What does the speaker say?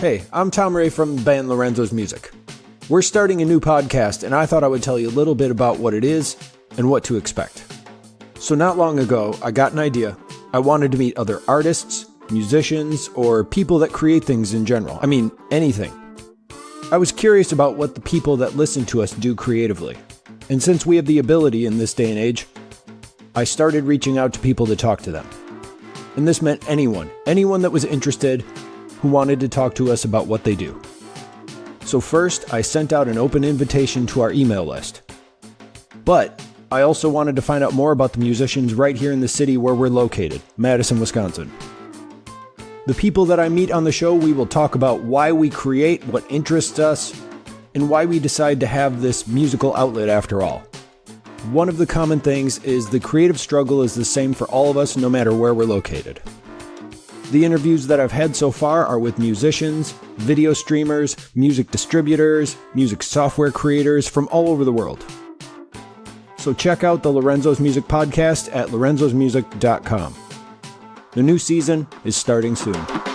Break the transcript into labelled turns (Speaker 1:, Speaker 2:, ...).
Speaker 1: Hey, I'm Tom Ray from band Lorenzo's Music. We're starting a new podcast, and I thought I would tell you a little bit about what it is and what to expect. So, not long ago, I got an idea. I wanted to meet other artists, musicians, or people that create things in general. I mean, anything. I was curious about what the people that listen to us do creatively. And since we have the ability in this day and age, I started reaching out to people to talk to them. And this meant anyone, anyone that was interested who wanted to talk to us about what they do. So, first, I sent out an open invitation to our email list. But I also wanted to find out more about the musicians right here in the city where we're located, Madison, Wisconsin. The people that I meet on the show, we will talk about why we create, what interests us, and why we decide to have this musical outlet after all. One of the common things is the creative struggle is the same for all of us no matter where we're located. The interviews that I've had so far are with musicians, video streamers, music distributors, music software creators from all over the world. So check out the Lorenzo's Music podcast at lorenzosmusic.com. The new season is starting soon.